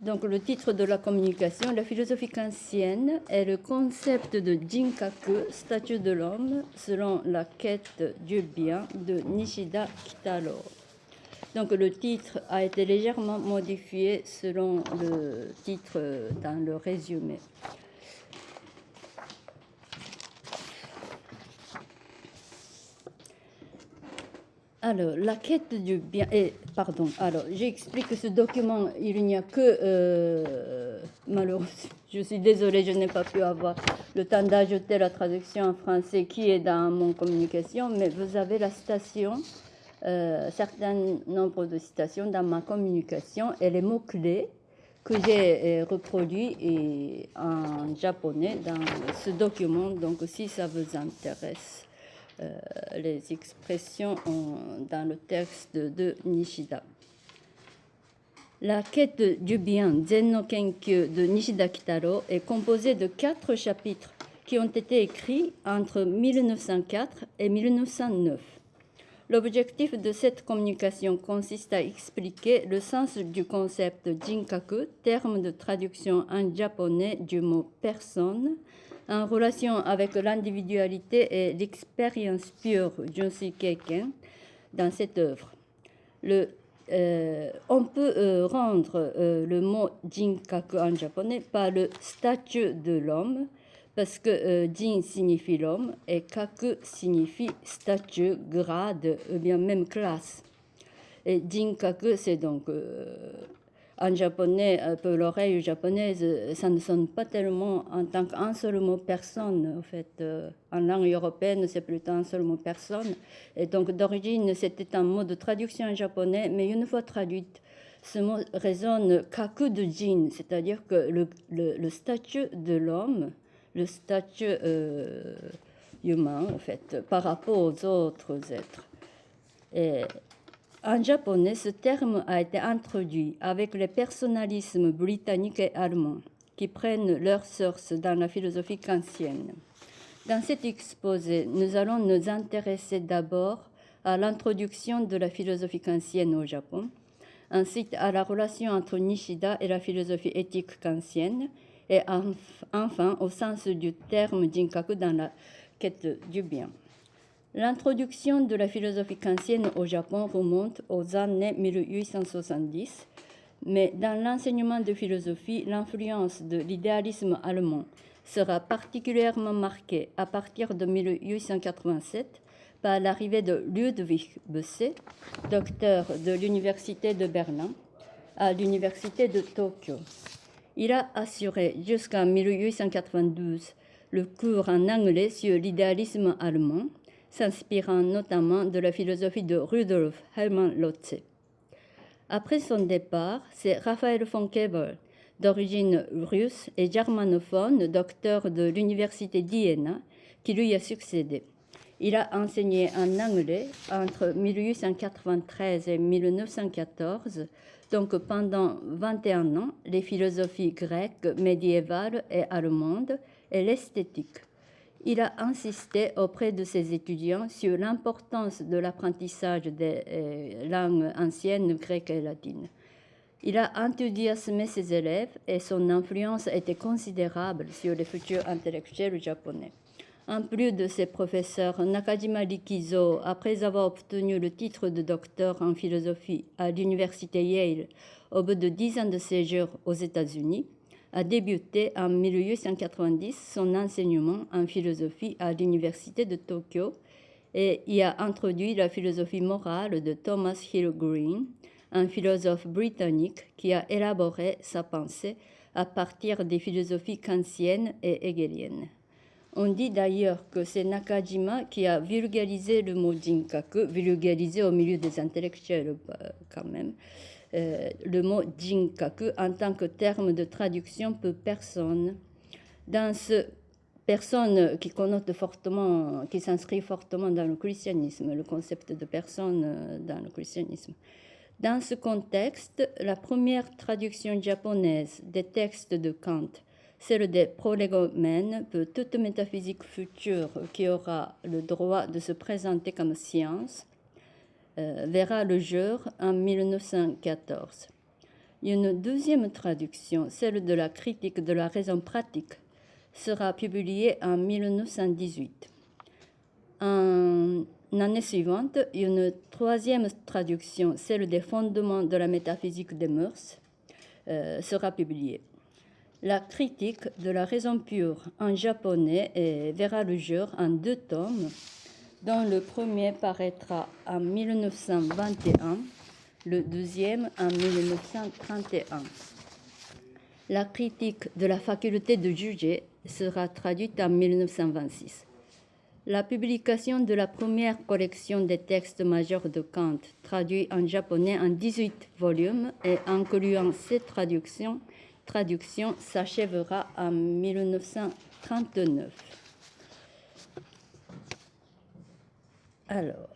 Donc le titre de la communication, la philosophie kantienne est le concept de Jinkaku, statut de l'homme, selon la quête du bien de Nishida Kitaro. Donc le titre a été légèrement modifié selon le titre dans le résumé. Alors, la quête du bien. Et, pardon, alors, j'explique que ce document, il n'y a que. Euh, malheureusement, je suis désolée, je n'ai pas pu avoir le temps d'ajouter la traduction en français qui est dans mon communication, mais vous avez la citation, euh, certain nombre de citations dans ma communication et les mots-clés que j'ai euh, reproduits en japonais dans ce document. Donc, si ça vous intéresse. Euh, les expressions dans le texte de Nishida. La quête du bien Zen no Kenkyu de Nishida Kitaro est composée de quatre chapitres qui ont été écrits entre 1904 et 1909. L'objectif de cette communication consiste à expliquer le sens du concept Jinkaku, terme de traduction en japonais du mot personne, en relation avec l'individualité et l'expérience pure Junsi Keiken dans cette œuvre. Euh, on peut euh, rendre euh, le mot Jinkaku en japonais par le statut de l'homme, parce que Jin signifie l'homme et Kaku signifie statut, grade, ou bien même classe. Et Jinkaku, c'est donc en japonais, pour l'oreille japonaise, ça ne sonne pas tellement en tant qu'un seul mot personne. En fait, euh, en langue européenne, c'est plutôt un seul mot personne. Et donc, d'origine, c'était un mot de traduction en japonais, mais une fois traduite, ce mot résonne kaku c'est-à-dire que le, statut de l'homme, le statut euh, humain, en fait, par rapport aux autres êtres. Et en japonais, ce terme a été introduit avec les personnalismes britanniques et allemands qui prennent leur source dans la philosophie kantienne. Dans cet exposé, nous allons nous intéresser d'abord à l'introduction de la philosophie kantienne au Japon, ensuite à la relation entre Nishida et la philosophie éthique kantienne, et enfin au sens du terme jinkaku dans la quête du bien. L'introduction de la philosophie kantienne au Japon remonte aux années 1870, mais dans l'enseignement de philosophie, l'influence de l'idéalisme allemand sera particulièrement marquée à partir de 1887 par l'arrivée de Ludwig Besse, docteur de l'Université de Berlin, à l'Université de Tokyo. Il a assuré jusqu'en 1892 le cours en anglais sur l'idéalisme allemand s'inspirant notamment de la philosophie de Rudolf Hermann Lotze. Après son départ, c'est Raphaël von Kevel, d'origine russe et germanophone, docteur de l'université d'Iéna, qui lui a succédé. Il a enseigné en anglais entre 1893 et 1914, donc pendant 21 ans, les philosophies grecques, médiévales et allemandes et l'esthétique il a insisté auprès de ses étudiants sur l'importance de l'apprentissage des euh, langues anciennes grecques et latines. Il a enthousiasmé ses élèves et son influence était considérable sur les futurs intellectuels japonais. En plus de ses professeurs, Nakajima Rikizo, après avoir obtenu le titre de docteur en philosophie à l'université Yale au bout de dix ans de séjour aux États-Unis, a débuté en 1890 son enseignement en philosophie à l'Université de Tokyo et y a introduit la philosophie morale de Thomas Hill Green, un philosophe britannique qui a élaboré sa pensée à partir des philosophies kantiennes et hegeliennes. On dit d'ailleurs que c'est Nakajima qui a vulgarisé le mot jinkaku, vulgarisé au milieu des intellectuels euh, quand même, euh, le mot jinkaku en tant que terme de traduction pour personne. Dans ce personne qui connote fortement, qui s'inscrit fortement dans le christianisme, le concept de personne euh, dans le christianisme. Dans ce contexte, la première traduction japonaise des textes de Kant, celle des prolégomènes pour toute métaphysique future qui aura le droit de se présenter comme science, verra le jour en 1914. Une deuxième traduction, celle de la critique de la raison pratique, sera publiée en 1918. En l'année suivante, une troisième traduction, celle des fondements de la métaphysique des mœurs, euh, sera publiée. La critique de la raison pure en japonais verra le jour en deux tomes, dont le premier paraîtra en 1921, le deuxième en 1931. La critique de la faculté de juger sera traduite en 1926. La publication de la première collection des textes majeurs de Kant, traduit en japonais en 18 volumes et incluant ces traductions, traduction s'achèvera en 1939. Alors,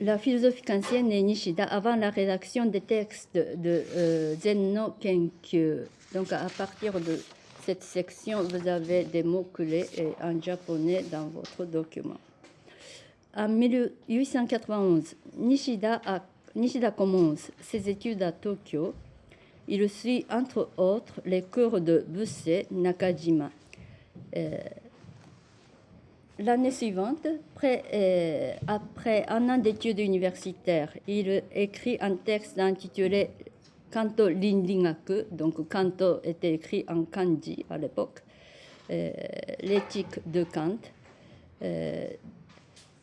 la philosophie kantienne et Nishida avant la rédaction des textes de euh, Zenno Kenkyu. Donc, à partir de cette section, vous avez des mots-clés en japonais dans votre document. En 1891, Nishida, commence ses études à Tokyo il suit entre autres les cours de Busse Nakajima. Euh, l'année suivante, euh, après un an d'études universitaires, il écrit un texte intitulé Kanto Rinringaku, donc Kanto était écrit en kanji à l'époque, euh, l'éthique de Kant,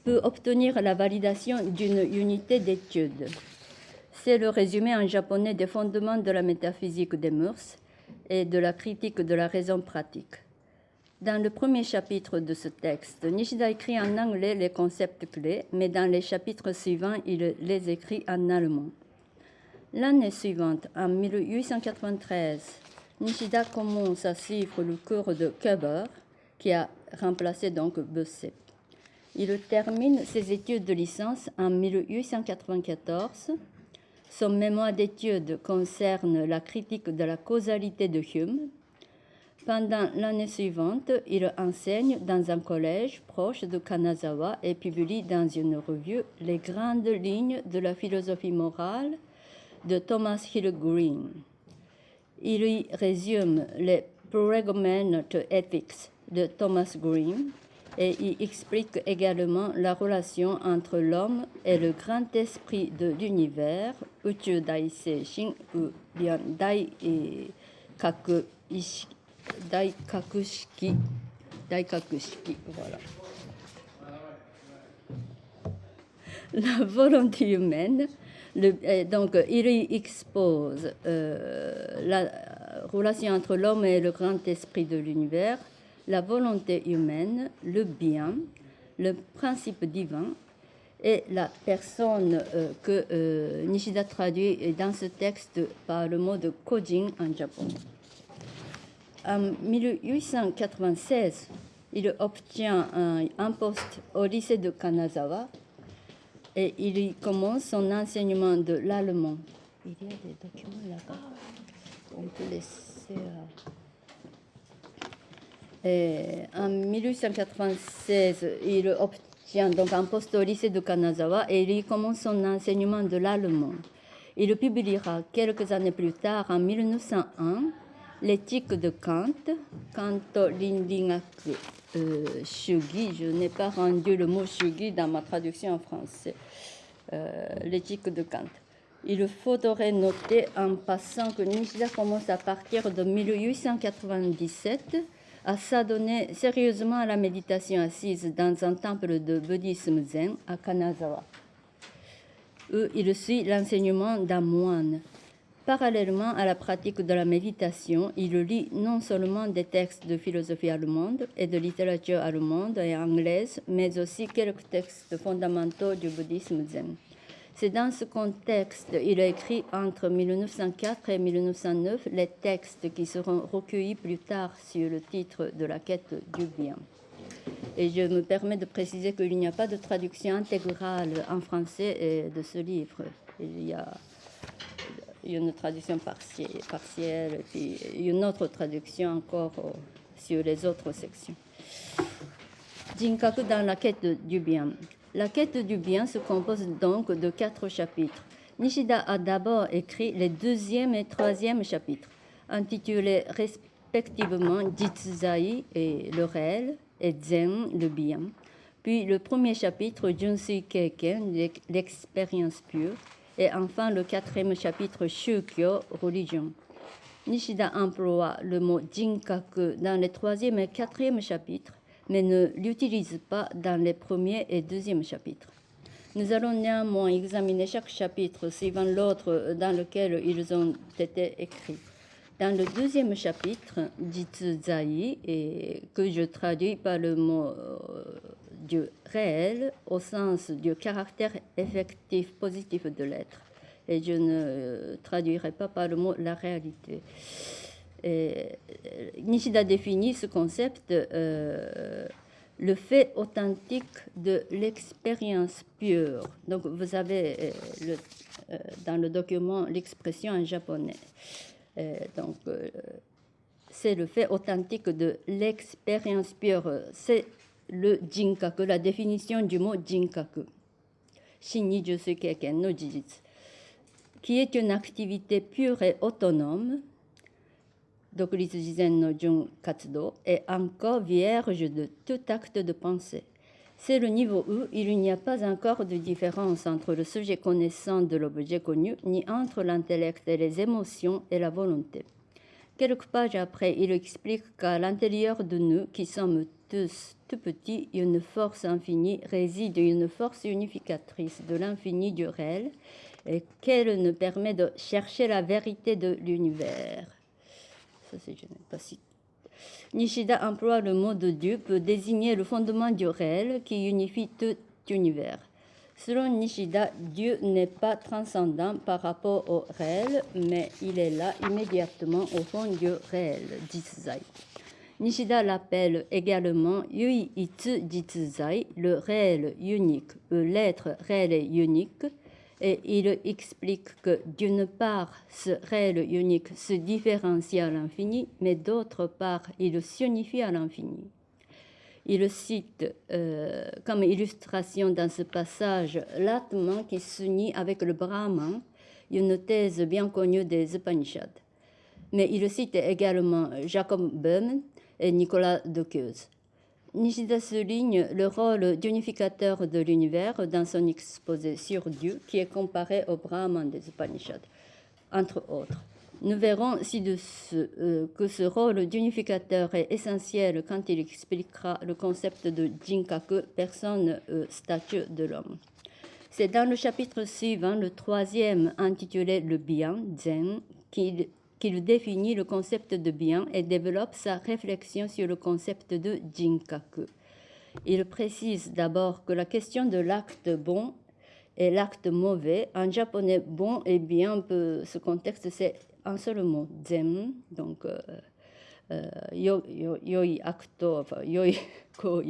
peut obtenir la validation d'une unité d'études. C'est le résumé en japonais des fondements de la métaphysique des mœurs et de la critique de la raison pratique. Dans le premier chapitre de ce texte, Nishida écrit en anglais les concepts clés, mais dans les chapitres suivants, il les écrit en allemand. L'année suivante, en 1893, Nishida commence à suivre le cours de Keber, qui a remplacé donc Bessé. Il termine ses études de licence en 1894 son mémoire d'études concerne la critique de la causalité de Hume. Pendant l'année suivante, il enseigne dans un collège proche de Kanazawa et publie dans une revue les grandes lignes de la philosophie morale de Thomas Hill Green. Il y résume les Prolegomena to Ethics de Thomas Green et il explique également la relation entre l'homme et le grand esprit de l'univers, Uchu Dai Seishin, ou bien Dai La volonté humaine, le, donc il expose euh, la relation entre l'homme et le grand esprit de l'univers, la volonté humaine, le bien, le principe divin et la personne euh, que euh, Nishida traduit dans ce texte par le mot de Kojin en japonais. En 1896, il obtient un, poste au lycée de Kanazawa et il y commence son enseignement de l'allemand. Il y a des documents là-bas. On peut laisser. Euh, en 1896, il obtient donc un poste au lycée de Kanazawa et il commence son enseignement de l'allemand. Il publiera quelques années plus tard, en 1901, l'éthique de Kant, Rinringaku euh, Shugi. Je n'ai pas rendu le mot Shugi dans ma traduction en français. Euh, l'éthique de Kant. Il faudrait noter en passant que Nishida commence à partir de 1897 à s'adonner sérieusement à la méditation assise dans un temple de bouddhisme zen à Kanazawa, où il suit l'enseignement d'un moine. Parallèlement à la pratique de la méditation, il lit non seulement des textes de philosophie allemande et de littérature allemande et anglaise, mais aussi quelques textes fondamentaux du bouddhisme zen. C'est dans ce contexte qu'il a écrit entre 1904 et 1909 les textes qui seront recueillis plus tard sur le titre de la quête du bien. Et je me permets de préciser qu'il n'y a pas de traduction intégrale en français de ce livre. Il y a une traduction partielle, puis une autre traduction encore sur les autres sections. Jinkaku dans la quête du bien. La quête du bien se compose donc de quatre chapitres. Nishida a d'abord écrit les deuxième et troisième chapitres, intitulés respectivement Jitsuzai et le réel et Zen, le bien. Puis le premier chapitre, Junsui Keiken, l'expérience pure. Et enfin le quatrième chapitre, Shukyo, religion. Nishida emploie le mot Jinkaku dans les troisième et quatrième chapitres, mais ne l'utilise pas dans les premiers et deuxième chapitres. Nous allons néanmoins examiner chaque chapitre suivant l'autre dans lequel ils ont été écrits. Dans le deuxième chapitre, Jitsuzai, et que je traduis par le mot euh, du réel au sens du caractère effectif positif de l'être, et je ne euh, traduirai pas par le mot la réalité. Euh, Nishida définit ce concept le fait authentique de l'expérience pure. Donc, vous avez euh, euh, dans le document l'expression en japonais. Euh, donc, c'est le fait authentique de l'expérience pure. C'est le jinkaku, la définition du mot jinkaku. Qui est une activité pure et autonome est encore vierge de tout acte de pensée. C'est le niveau où il n'y a pas encore de différence entre le sujet connaissant de l'objet connu, ni entre l'intellect et les émotions et la volonté. Quelques pages après, il explique qu'à l'intérieur de nous, qui sommes tous tout petits, une force infinie réside une force unificatrice de l'infini du réel, et qu'elle nous permet de chercher la vérité de l'univers. Nishida emploie le mot de Dieu pour désigner le fondement du réel qui unifie tout l'univers. Selon Nishida, Dieu n'est pas transcendant par rapport au réel, mais il est là immédiatement au fond du réel, Jitsuzai. Nishida l'appelle également Yui Itsu Jitsuzai, le réel unique, l'être réel unique, et il explique que d'une part, ce réel unique se différencie à l'infini, mais d'autre part, il s'unifie à l'infini. Il cite euh, comme illustration dans ce passage l'Atman qui s'unit avec le Brahman, une thèse bien connue des Upanishads. Mais il cite également Jacob Böhm et Nicolas Dockeuse. Nishida souligne le rôle d'unificateur de l'univers dans son exposé sur Dieu, qui est comparé au Brahman des Upanishads, entre autres. Nous verrons ci-dessus euh, que ce rôle d'unificateur est essentiel quand il expliquera le concept de Jinkaku, personne, euh, statut de l'homme. C'est dans le chapitre suivant, le troisième, intitulé Le bien, Zen, qu'il qu'il définit le concept de bien et développe sa réflexion sur le concept de jinkaku. Il précise d'abord que la question de l'acte bon et l'acte mauvais, en japonais bon et bien, ce contexte c'est un seul mot, zen, donc euh, euh, yoi acto, enfin yoi koi,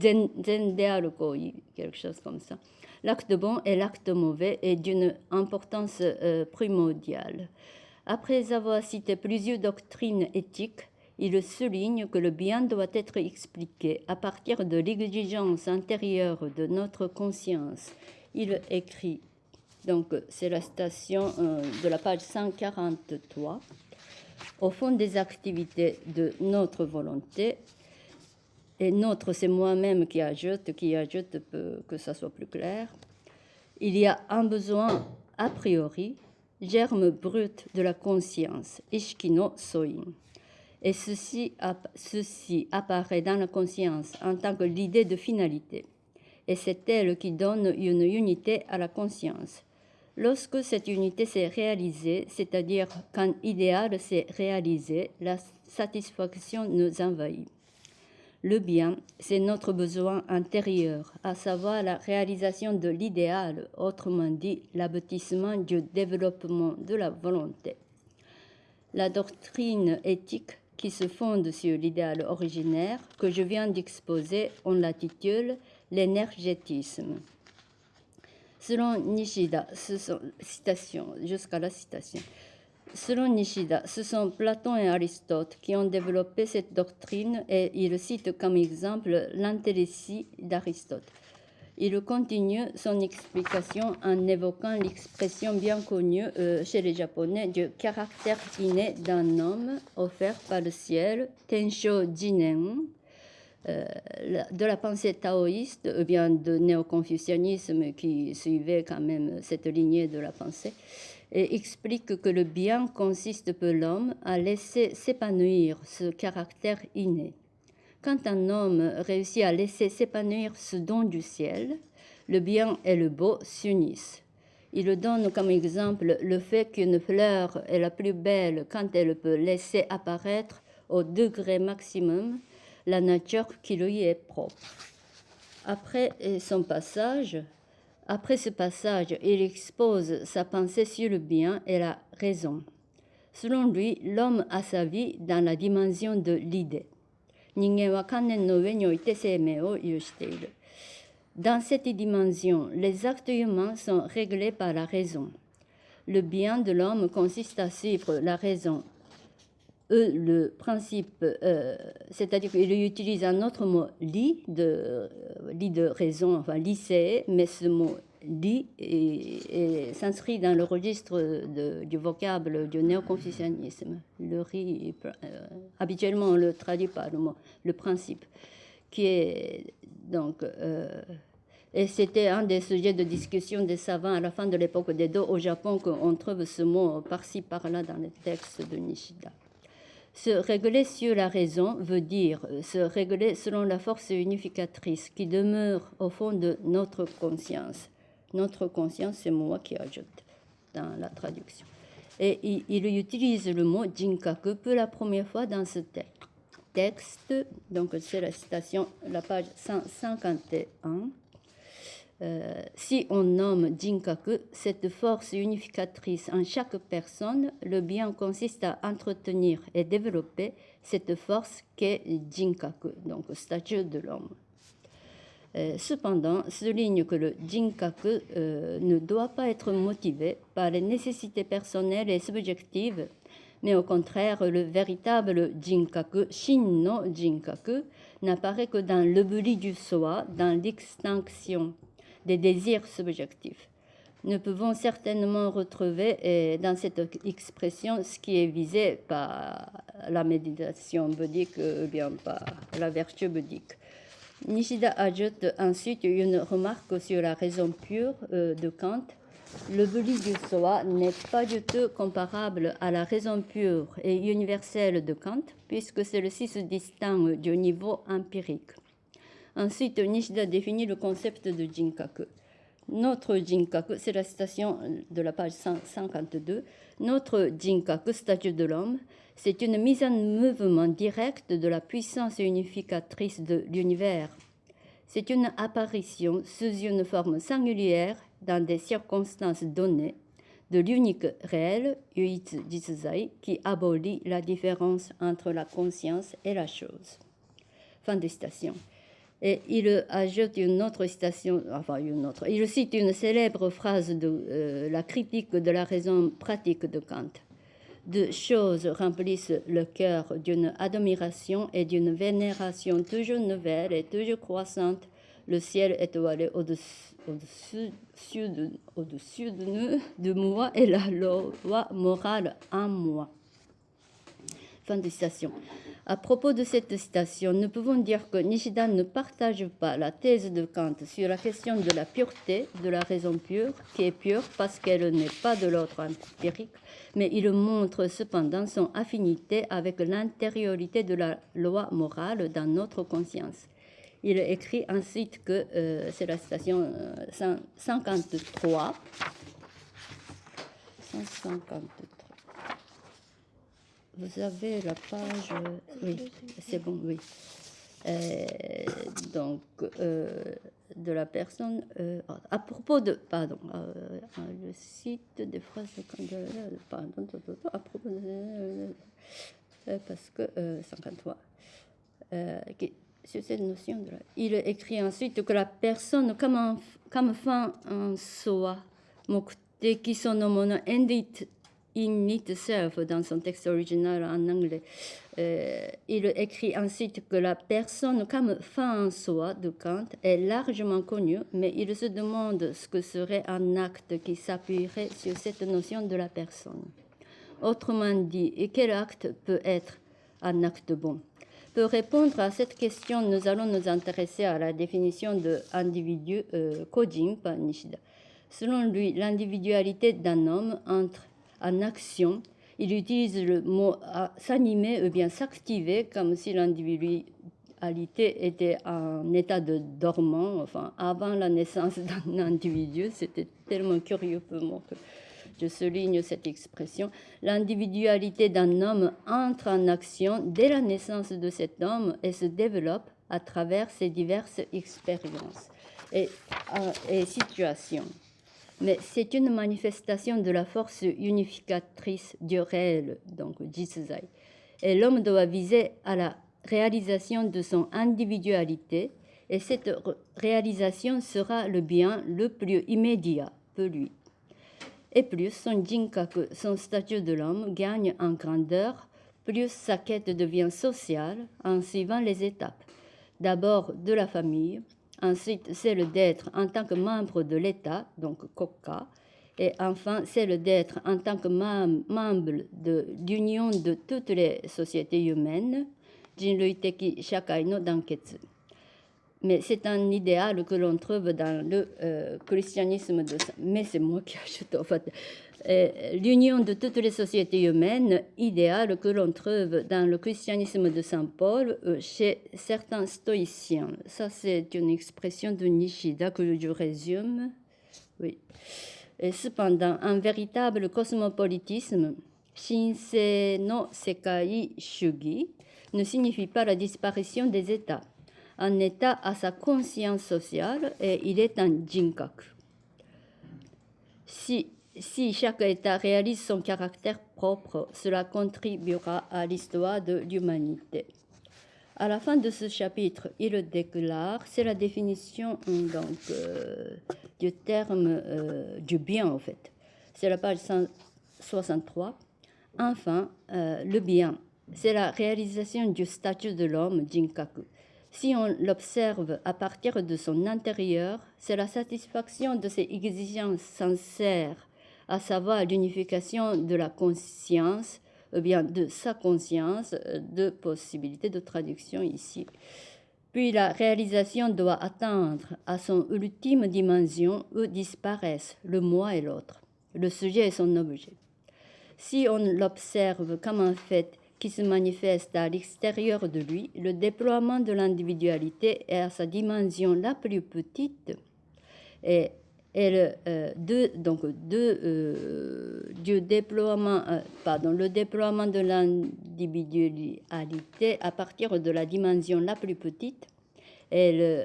zen, zen de koi, quelque chose comme ça. L'acte bon et l'acte mauvais est d'une importance euh, primordiale. Après avoir cité plusieurs doctrines éthiques, il souligne que le bien doit être expliqué à partir de l'exigence intérieure de notre conscience. Il écrit, donc c'est la station euh, de la page 143, au fond des activités de notre volonté, et notre c'est moi-même qui ajoute, qui ajoute que ça soit plus clair, il y a un besoin a priori germe brut de la conscience, Ishkino Soin. Et ceci, apparaît dans la conscience en tant que l'idée de finalité. Et c'est elle qui donne une unité à la conscience. Lorsque cette unité s'est réalisée, c'est-à-dire quand idéal s'est réalisé, la satisfaction nous envahit. Le bien, c'est notre besoin intérieur, à savoir la réalisation de l'idéal, autrement dit l'aboutissement du développement de la volonté. La doctrine éthique qui se fonde sur l'idéal originaire que je viens d'exposer, on l'intitule l'énergétisme. Selon Nishida, jusqu'à la citation, Selon Nishida, ce sont Platon et Aristote qui ont développé cette doctrine et il cite comme exemple l'intellécie d'Aristote. Il continue son explication en évoquant l'expression bien connue euh, chez les Japonais du caractère inné d'un homme offert par le ciel, Tensho Jinen, euh, de la pensée taoïste ou bien de néo-confucianisme qui suivait quand même cette lignée de la pensée, et explique que le bien consiste pour l'homme à laisser s'épanouir ce caractère inné. Quand un homme réussit à laisser s'épanouir ce don du ciel, le bien et le beau s'unissent. Il donne comme exemple le fait qu'une fleur est la plus belle quand elle peut laisser apparaître au degré maximum la nature qui lui est propre. Après son passage, après ce passage, il expose sa pensée sur le bien et la raison. Selon lui, l'homme a sa vie dans la dimension de l'idée. Dans cette dimension, les actes humains sont réglés par la raison. Le bien de l'homme consiste à suivre la raison. Eux, le principe, euh, c'est-à-dire qu'il utilise un autre mot, li, de, li de raison, enfin lycée, mais ce mot et, s'inscrit dans le registre du vocable du néo-confucianisme. Le riz, euh, habituellement, on le traduit par le mot, le principe, qui est donc. Euh, et c'était un des sujets de discussion des savants à la fin de l'époque d'Edo au Japon qu'on trouve ce mot par-ci par-là dans les textes de Nishida. Se régler sur la raison veut dire se régler selon la force unificatrice qui demeure au fond de notre conscience notre conscience, c'est moi qui ajoute dans la traduction. Et il, utilise le mot jinkaku pour la première fois dans ce texte. Donc, c'est la citation, la page 151. Euh, si on nomme Jinkaku, cette force unificatrice en chaque personne, le bien consiste à entretenir et développer cette force qu'est Jinkaku, donc statut de l'homme. Euh, cependant, souligne que le jinkaku euh, ne doit pas être motivé par les nécessités personnelles et subjectives, mais au contraire, le véritable jinkaku, shin no jinkaku, n'apparaît que dans l'oubli du soi, dans l'extinction des désirs subjectifs. Nous pouvons certainement retrouver euh, dans cette expression ce qui est visé par la méditation bouddhique ou bien par la vertu bouddhique. Nishida ajoute ensuite une remarque sur la raison pure euh, de Kant. Le buli du soi n'est pas du tout comparable à la raison pure et universelle de Kant, puisque celle-ci se distingue du niveau empirique. Ensuite, Nishida définit le concept de Jinkaku. Notre Jinkaku, c'est la citation de la page 152, notre Jinkaku, statut de l'homme, c'est une mise en mouvement directe de la puissance unificatrice de l'univers. C'est une apparition sous une forme singulière dans des circonstances données de l'unique réel, Yuitsu Jitsuzai, qui abolit la différence entre la conscience et la chose. Fin de citation. Et il ajoute une autre citation, enfin une autre, il cite une célèbre phrase de euh, la critique de la raison pratique de Kant de choses remplissent le cœur d'une admiration et d'une vénération toujours nouvelle et toujours croissante. Le ciel étoilé au-dessus de, au de nous, de moi, et la loi morale en moi. Fin de citation. À propos de cette citation, nous pouvons dire que Nishida ne partage pas la thèse de Kant sur la question de la pureté de la raison pure, qui est pure parce qu'elle n'est pas de l'ordre empirique, mais il montre cependant son affinité avec l'intériorité de la loi morale dans notre conscience. Il écrit ensuite que euh, c'est la citation 153. Euh, 153 vous avez la page... Oui, c'est bon, oui. Euh, donc, euh, de la personne... Euh, ah, à propos de... Pardon, le site des phrases... Pardon, à propos de... parce que... 53. Qui, sur cette notion de la, Il écrit ensuite que la personne comme, un, comme fin en soi, mokteki sono mono endit in itself dans son texte original en anglais. Euh, il écrit ensuite que la personne comme fin en soi de Kant est largement connue, mais il se demande ce que serait un acte qui s'appuierait sur cette notion de la personne. Autrement dit, et quel acte peut être un acte bon? Pour répondre à cette question, nous allons nous intéresser à la définition de individu euh, Kojin par Nishida. Selon lui, l'individualité d'un homme entre en action. Il utilise le mot s'animer ou bien s'activer comme si l'individualité était en état de dormant, enfin avant la naissance d'un individu. C'était tellement curieux pour moi que je souligne cette expression. L'individualité d'un homme entre en action dès la naissance de cet homme et se développe à travers ses diverses expériences et, euh, et situations mais c'est une manifestation de la force unificatrice du réel, donc Jisuzai. Et l'homme doit viser à la réalisation de son individualité, et cette réalisation sera le bien le plus immédiat pour lui. Et plus son jinkaku, son statut de l'homme, gagne en grandeur, plus sa quête devient sociale en suivant les étapes. D'abord de la famille, Ensuite, celle d'être en tant que membre de l'État, donc COCA. Et enfin, celle d'être en tant que membre de l'union de toutes les sociétés humaines, Jinrui-teki Shakai no Danketsu. Mais c'est un idéal que l'on trouve dans le euh, christianisme de... Mais c'est moi qui ajoute, en fait. Euh, l'union de toutes les sociétés humaines, idéal que l'on trouve dans le christianisme de Saint Paul euh, chez certains stoïciens. Ça, c'est une expression de Nishida que je résume. Oui. Cependant, un véritable cosmopolitisme, Shinsei no Sekai Shugi, ne signifie pas la disparition des États. Un État a sa conscience sociale et il est un jinkaku. Si si chaque État réalise son caractère propre, cela contribuera à l'histoire de l'humanité. À la fin de ce chapitre, il déclare, c'est la définition donc, euh, du terme euh, du bien en fait. C'est la page 163. Enfin, euh, le bien, c'est la réalisation du statut de l'homme, Jinkaku. Si on l'observe à partir de son intérieur, c'est la satisfaction de ses exigences sincères à savoir l'unification de la conscience, ou bien de sa conscience, de possibilités de traduction ici. Puis la réalisation doit atteindre à son ultime dimension où disparaissent le moi et l'autre, le sujet et son objet. Si on l'observe comme un fait qui se manifeste à l'extérieur de lui, le déploiement de l'individualité est à sa dimension la plus petite et et le, euh, donc de, euh, du déploiement, euh, pardon, le déploiement de l'individualité à partir de la dimension la plus petite, elle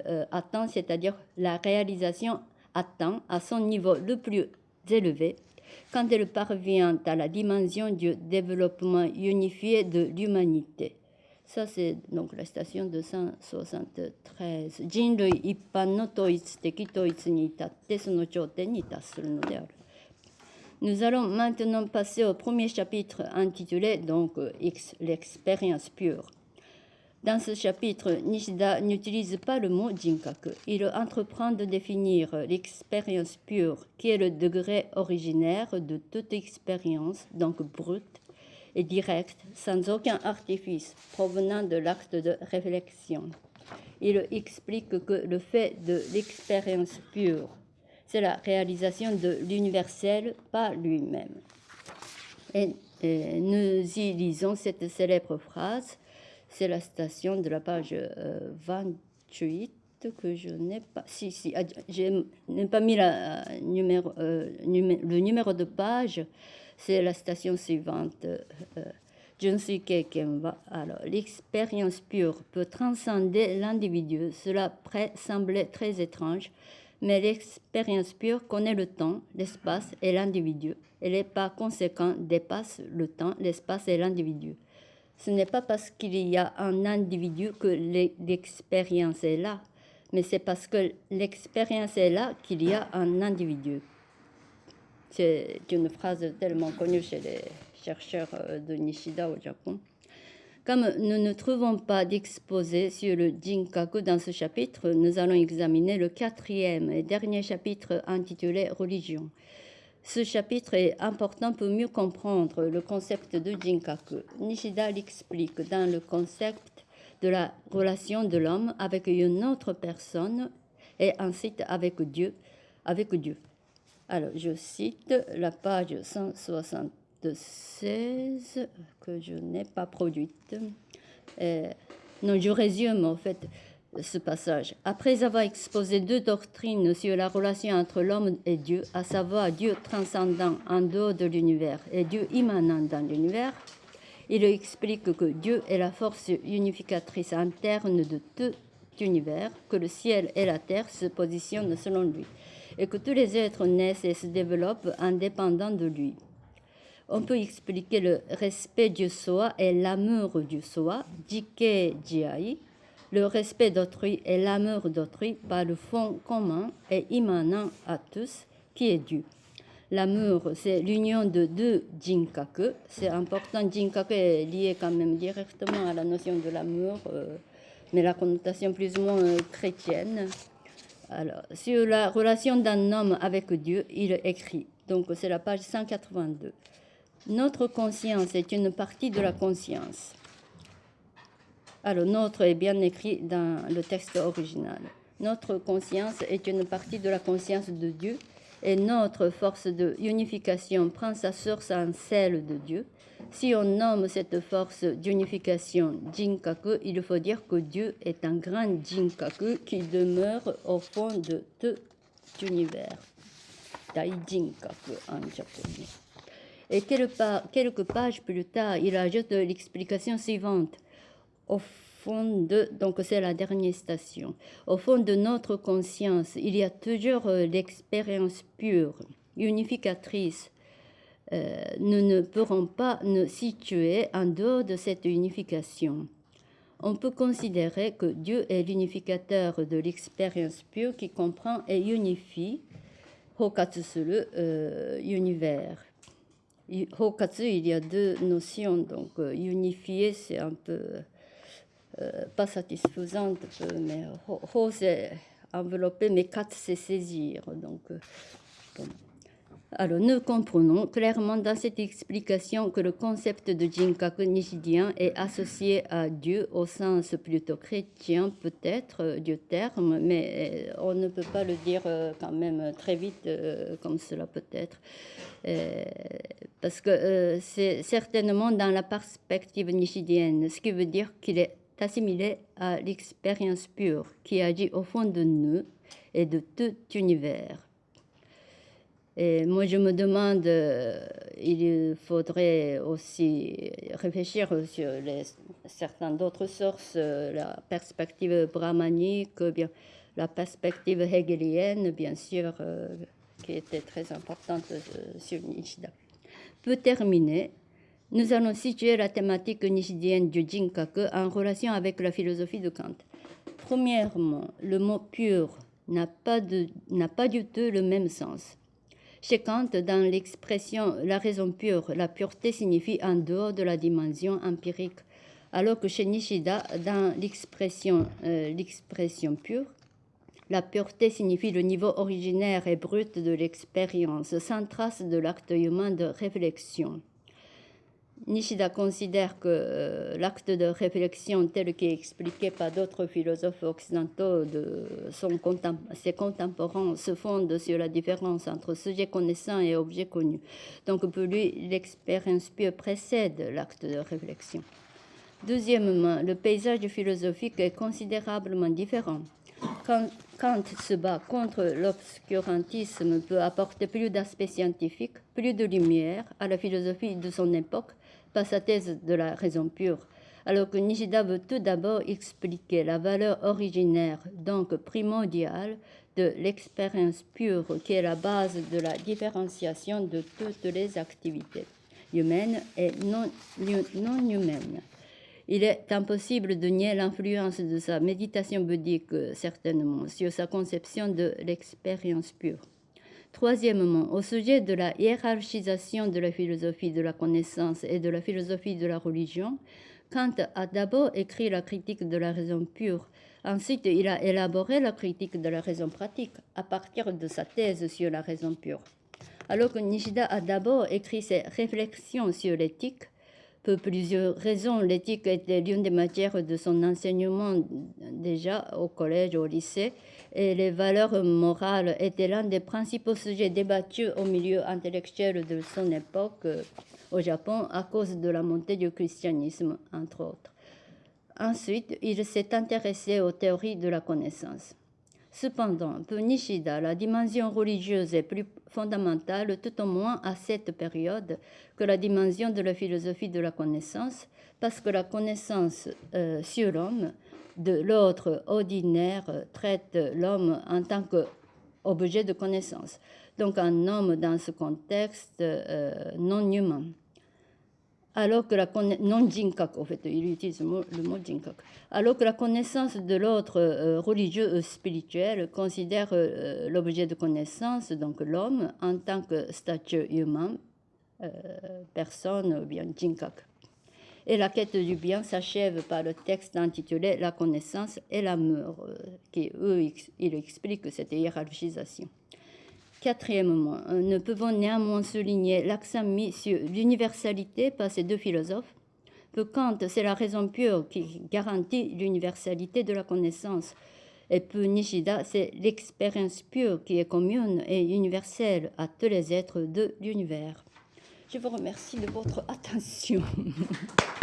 c'est-à-dire la réalisation atteint à son niveau le plus élevé quand elle parvient à la dimension du développement unifié de l'humanité Ça, c'est donc la station 273. 人類一般の統一的統一に至ってその頂点に達するのである。Nous allons maintenant passer au premier chapitre intitulé donc l'expérience pure. Dans ce chapitre, Nishida n'utilise pas le mot jinkaku. Il entreprend de définir l'expérience pure, qui est le degré originaire de toute expérience, donc brute, et direct, sans aucun artifice provenant de l'acte de réflexion. Il explique que le fait de l'expérience pure, c'est la réalisation de l'universel par lui-même. Et, nous y lisons cette célèbre phrase, c'est la station de la page 28 euh, que je n'ai pas. Si, si, ah, je n'ai pas mis numéro, euh, le numéro de page c'est la station suivante. Euh, alors, l'expérience pure peut transcender l'individu. Cela semblait très étrange, mais l'expérience pure connaît le temps, l'espace et l'individu. Elle est par conséquent dépasse le temps, l'espace et l'individu. Ce n'est pas parce qu'il y a un individu que l'expérience est là, mais c'est parce que l'expérience est là qu'il y a un individu. C'est une phrase tellement connue chez les chercheurs euh, de Nishida au Japon. Comme nous ne trouvons pas d'exposé sur le Jinkaku dans ce chapitre, nous allons examiner le quatrième et dernier chapitre intitulé Religion. Ce chapitre est important pour mieux comprendre le concept de Jinkaku. Nishida l'explique dans le concept de la relation de l'homme avec une autre personne et ensuite avec Dieu, avec Dieu. Alors, je cite la page 160 16 que je n'ai pas produite. Euh, non, je résume en fait ce passage. Après avoir exposé deux doctrines sur la relation entre l'homme et Dieu, à savoir Dieu transcendant en dehors de l'univers et Dieu immanent dans l'univers, il explique que Dieu est la force unificatrice interne de tout l'univers, que le ciel et la terre se positionnent selon lui, et que tous les êtres naissent et se développent indépendants de lui on peut expliquer le respect du soi et l'amour du soi, jike jiai, le respect d'autrui et l'amour d'autrui par le fond commun et immanent à tous, qui est Dieu. L'amour, c'est l'union de deux jinkaku. C'est important, jinkaku est lié quand même directement à la notion de l'amour, euh, mais la connotation plus ou moins euh, chrétienne. Alors, sur la relation d'un homme avec Dieu, il écrit, donc c'est la page 182. Notre conscience est une partie de la conscience. Alors, notre est bien écrit dans le texte original. Notre conscience est une partie de la conscience de Dieu et notre force de unification prend sa source en celle de Dieu. Si on nomme cette force d'unification Jinkaku, il faut dire que Dieu est un grand Jinkaku qui demeure au fond de tout l'univers. Dai Jinkaku en japonais. Et quelques pages plus tard, il ajoute l'explication suivante. Au fond de, donc c'est la dernière station, au fond de notre conscience, il y a toujours l'expérience pure, unificatrice. Euh, nous ne pourrons pas nous situer en dehors de cette unification. On peut considérer que Dieu est l'unificateur de l'expérience pure qui comprend et unifie, Hokatsuru, euh, univers. Hokatsu, il y a deux notions, donc euh, unifier, c'est un peu euh, pas satisfaisant, mais ho, c'est envelopper, mais kat, c'est saisir. Donc. Alors, nous comprenons clairement dans cette explication que le concept de Jinkaku nishidien est associé à Dieu au sens plutôt chrétien, peut-être, euh, du terme, mais euh, on ne peut pas le dire euh, quand même très vite comme cela peut être. Parce que c'est certainement dans la perspective nishidienne, ce qui veut dire qu'il est assimilé à l'expérience pure qui agit au fond de nous et de tout univers. Et moi, je me demande, euh, il faudrait aussi réfléchir sur les, certaines d'autres sources, euh, la perspective brahmanique, bien, la perspective hegelienne, bien sûr, euh, qui était très importante sur Nishida. Pour terminer, nous allons situer la thématique nishidienne du Jinkaku en relation avec la philosophie de Kant. Premièrement, le mot pur n'a pas, pas du tout le même sens. Chez Kant, dans l'expression la raison pure, la pureté signifie en dehors de la dimension empirique, alors que chez Nishida, dans l'expression euh, l'expression pure, la pureté signifie le niveau originaire et brut de l'expérience, sans trace de l'acte humain de réflexion. Nishida considère que euh, l'acte de réflexion tel qu'est expliqué par d'autres philosophes occidentaux de son ses contemporains se fonde sur la différence entre sujet connaissant et objet connu. Donc pour lui, l'expérience pure précède l'acte de réflexion. Deuxièmement, le paysage philosophique est considérablement différent. Quand Kant se bat contre l'obscurantisme peut apporter plus d'aspects scientifiques, plus de lumière à la philosophie de son époque pas sa thèse de la raison pure, alors que Nishida veut tout d'abord expliquer la valeur originaire, donc primordiale, de l'expérience pure qui est la base de la différenciation de toutes les activités humaines et non, non humaines. Il est impossible de nier l'influence de sa méditation bouddhique, certainement, sur sa conception de l'expérience pure. Troisièmement, au sujet de la hiérarchisation de la philosophie de la connaissance et de la philosophie de la religion, Kant a d'abord écrit la critique de la raison pure. Ensuite, il a élaboré la critique de la raison pratique à partir de sa thèse sur la raison pure. Alors que Nishida a d'abord écrit ses réflexions sur l'éthique, pour plusieurs raisons, l'éthique était l'une des matières de son enseignement déjà au collège, au lycée, et les valeurs morales étaient l'un des principaux sujets débattus au milieu intellectuel de son époque euh, au Japon à cause de la montée du christianisme, entre autres. Ensuite, il s'est intéressé aux théories de la connaissance. Cependant, pour Nishida, la dimension religieuse est plus fondamentale, tout au moins à cette période, que la dimension de la philosophie de la connaissance, parce que la connaissance euh, sur l'homme de l'autre ordinaire traite l'homme en tant qu'objet de connaissance. Donc un homme dans ce contexte euh, non humain alors que la non jinkak, en fait, il utilise le mot, jinkak, alors que la connaissance de l'autre euh, religieux ou spirituel considère euh, l'objet de connaissance, donc l'homme, en tant que statut humain, euh, personne ou bien jinkak. Et la quête du bien s'achève par le texte intitulé La connaissance et l'amour, qui, eux, il explique cette hiérarchisation. Quatrièmement, nous pouvons néanmoins souligner l'accent mis sur l'universalité par ces deux philosophes. Pour Kant, c'est la raison pure qui garantit l'universalité de la connaissance. Et pour Nishida, c'est l'expérience pure qui est commune et universelle à tous les êtres de l'univers. Je vous remercie de votre attention.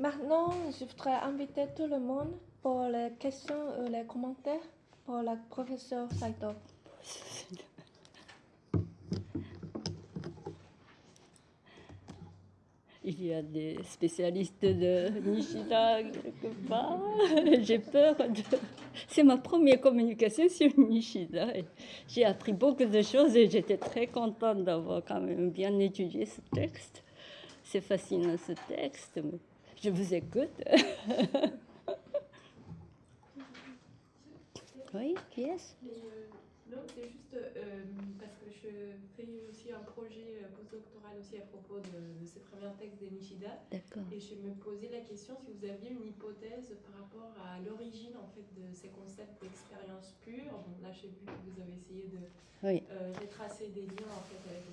Maintenant, je voudrais inviter tout le monde pour les questions et les commentaires pour la professeure Saito. Il y a des spécialistes de Nishida quelque part. J'ai peur de... C'est ma première communication sur Nishida. J'ai appris beaucoup de choses et j'étais très contente d'avoir quand même bien étudié ce texte. C'est fascinant ce texte. Je vous écoute. oui, qui est-ce? Euh, Non, c'est juste euh, parce que je fais aussi un projet euh, postdoctoral aussi à propos de, ces premiers textes de Nishida. D'accord. Et je me posais la question si vous aviez une hypothèse par rapport à l'origine en fait de ces concepts d'expérience pure. Bon, là, j'ai vu que vous avez essayé de retracer des liens en fait avec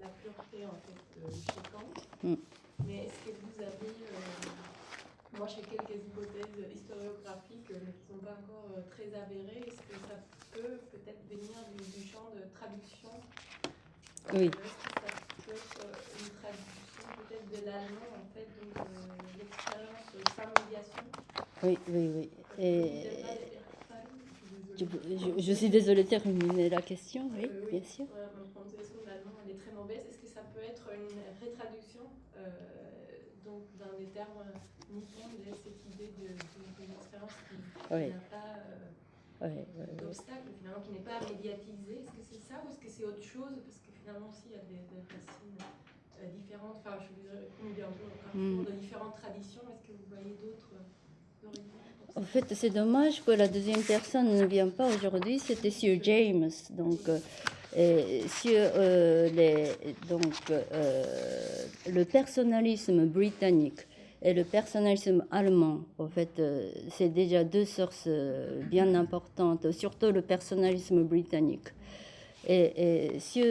la pureté en fait chez Kant. Mm. Mais est-ce que vous avez, euh, moi j'ai quelques hypothèses historiographiques euh, qui ne sont pas encore euh, très avérées, est-ce que ça peut peut-être venir du, champ de traduction Oui. Est-ce que ça peut être une traduction peut-être de l'allemand en fait, donc l'expérience sans médiation Oui, oui, oui. Et... Je, je, suis désolée de terminer la question, oui, bien sûr. mon prononciation de l'allemand elle est très mauvaise. Est-ce que ça peut être une rétraduction euh, donc dans les termes nippons de cette idée d'une expérience qui, n'a pas euh, d'obstacle, finalement, qui n'est pas médiatisée. Est-ce que c'est ça ou est-ce que c'est autre chose? Parce que finalement, aussi, il y a des, racines euh, différentes. Enfin, je veux dire, un mm. de différentes traditions. Est-ce que vous voyez d'autres en fait, c'est dommage que la deuxième personne ne vient pas aujourd'hui. C'était Sir James. Donc, sur euh, les, donc, euh, le personnalisme britannique et le personnalisme allemand, en fait, euh, c'est déjà deux sources bien importantes, surtout le personnalisme britannique. Et, sur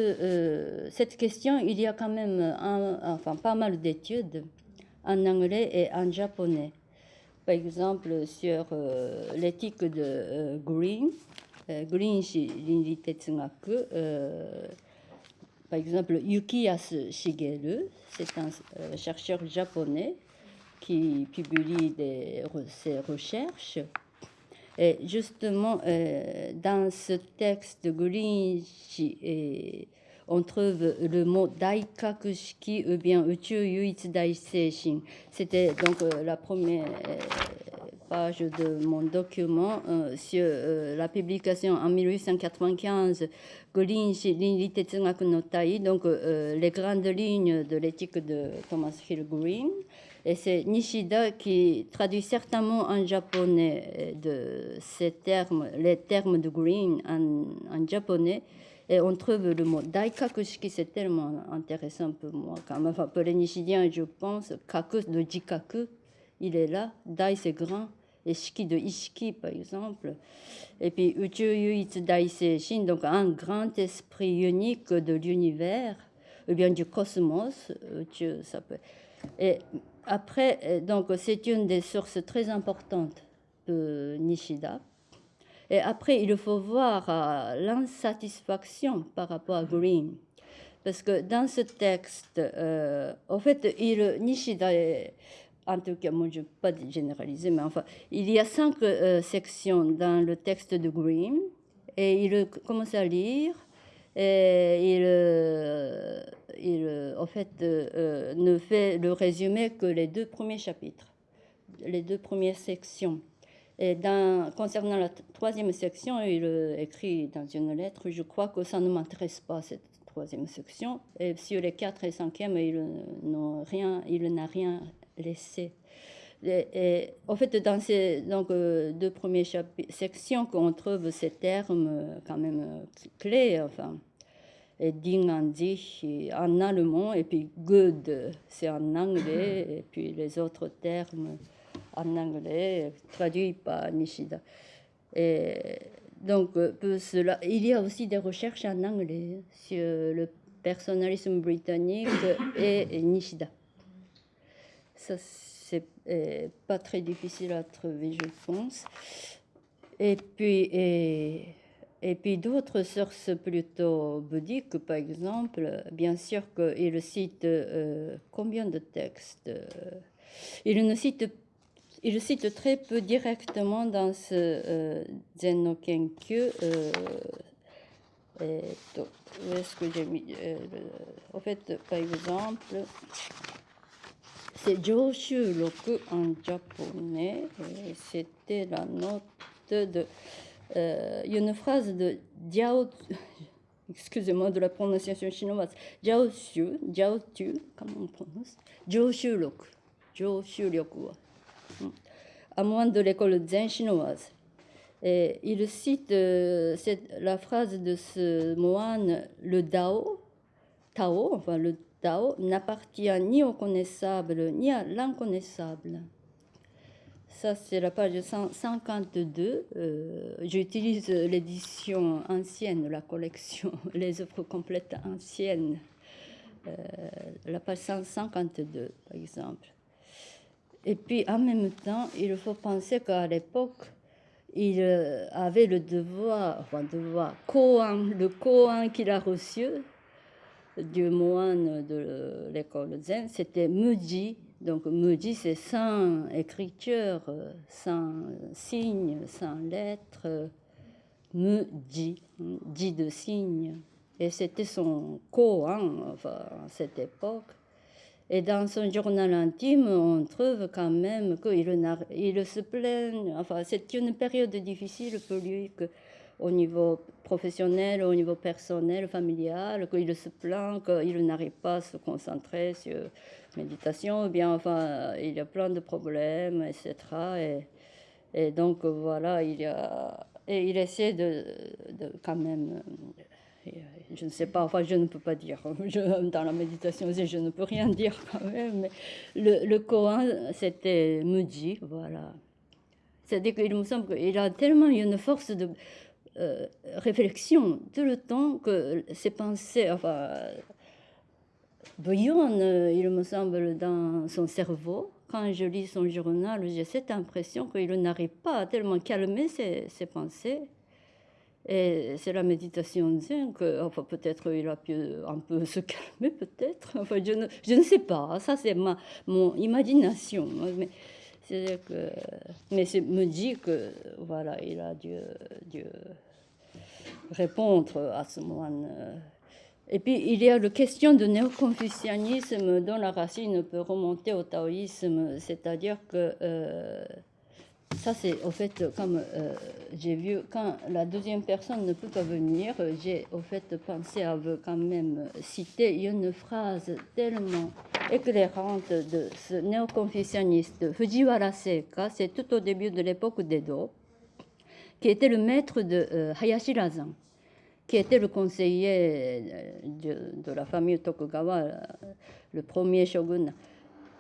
cette question, il y a quand même enfin, pas mal d'études en anglais et en japonais. Par exemple, sur l'éthique de Green, Green par exemple, Yukiyasu Shigeru, c'est un euh, chercheur japonais qui publie des, ses recherches. Et justement, euh, dans ce texte de Green, on trouve le mot Daikakushiki ou bien Uchu Yuitsu C'était donc euh, la première page de mon document euh, sur euh, la publication en 1895 donc euh, les grandes lignes de l'éthique de Thomas Hill Green. Et c'est Nishida qui traduit certainement en japonais de ces termes, les termes de green en, japonais. Et on trouve le mot daikakushiki, c'est tellement intéressant pour moi. Enfin, pour les Nishidiens, je pense, kaku de jikaku, il est là. Dai, c'est grand. Et shiki de ishiki, par exemple. Et puis, uchu yuitsu dai seishin, donc un grand esprit unique de l'univers, ou bien du cosmos, uchu, ça peut. Après, euh, donc c'est une des sources très importantes de Nishida. Et après, il faut voir euh, l'insatisfaction par rapport à Green. Parce que dans ce texte, euh, en fait, il, Nishida, en tout cas, moi je ne vais pas généraliser, mais enfin, il y a cinq sections dans le texte de Green. Et il commence à lire et euh, il euh, en fait, euh, ne fait le résumé que les deux premiers chapitres, les deux premières sections. Et concernant la troisième section, il écrit dans une lettre, je crois que ça ne m'intéresse pas, cette troisième section. Et sur les quatre et cinquième, il n'a rien, rien laissé. Et, en fait, dans ces donc, deux premières sections, qu'on trouve ces termes quand même clés, enfin, et ding en allemand, et puis good, c'est en anglais, et puis les autres termes en anglais, traduits par Nishida. Et donc, pour cela, il y a aussi des recherches en anglais sur le personnalisme britannique et Nishida. Ça, pas très difficile à trouver, je pense. Et puis, et, puis d'autres sources plutôt bouddhiques, par exemple, bien sûr qu'il cite euh, combien de textes euh, Il ne cite il cite très peu directement dans ce euh, Zen no Kenkyu. Euh, où est-ce que j'ai mis En fait, par exemple, c'est Joshu Roku en japonais. C'était la note de euh, une phrase de Jiao, excusez-moi de la prononciation chinoise, Jiao Xu, Jiao Tu, comment on prononce? Jiao Lok, Jiao hmm. à de l'école zen chinoise. Il cite euh, la phrase de ce moine, le Dao, Tao, enfin le Tao, n'appartient ni au connaissable ni à l'inconnaissable. Ça, c'est la page 152. Euh, J'utilise l'édition ancienne, la collection, les œuvres complètes anciennes. Euh, la page 152, par exemple. Et puis, en même temps, il faut penser qu'à l'époque, il euh, avait le devoir, enfin, devoir, koan, le koan qu'il a reçu du moine de l'école zen, c'était Muji, donc, Muji, c'est sans écriture, sans signe, sans lettre. Muji, dit de signe. Et c'était son koan enfin, à cette époque. Et dans son journal intime, on trouve quand même qu'il il se plaint. Enfin, c'est une période difficile pour lui, que, au niveau professionnel, au niveau personnel, familial, qu'il se plaint, qu'il n'arrive pas à se concentrer sur méditation, bien, enfin, il y a plein de problèmes, etc. Et, donc, voilà, il, y a, et il essaie de, quand même, je ne sais pas, enfin, je ne peux pas dire, dans la méditation, je ne peux rien dire quand même, mais le, le Kohan, c'était Muji, voilà. C'est-à-dire qu'il me semble qu'il a tellement une force de euh, réflexion tout le temps que ses pensées, enfin, bouillonne, euh, il me semble, dans son cerveau. Quand je lis son journal, j'ai cette impression qu'il n'arrive pas à tellement calmer ses, pensées. Et c'est la méditation zen que, enfin, peut-être il a pu un peu se calmer, peut-être. Enfin, je ne, je ne sais pas. Ça, c'est ma mon imagination. Mais c'est que, mais me dit que, voilà, il a dû, dû répondre à ce moine. Euh, et puis, il y a la question du néo-confucianisme dont la racine peut remonter au taoïsme, c'est-à-dire que euh, ça c'est au fait comme euh, j'ai vu quand la deuxième personne ne peut pas venir, j'ai au fait pensé à quand même citer une phrase tellement éclairante de ce néo-confucianiste Fujiwara Seika, c'est tout au début de l'époque d'Edo, qui était le maître de euh, Hayashi Razan, qui était le conseiller euh, de, la famille Tokugawa, le premier shogun.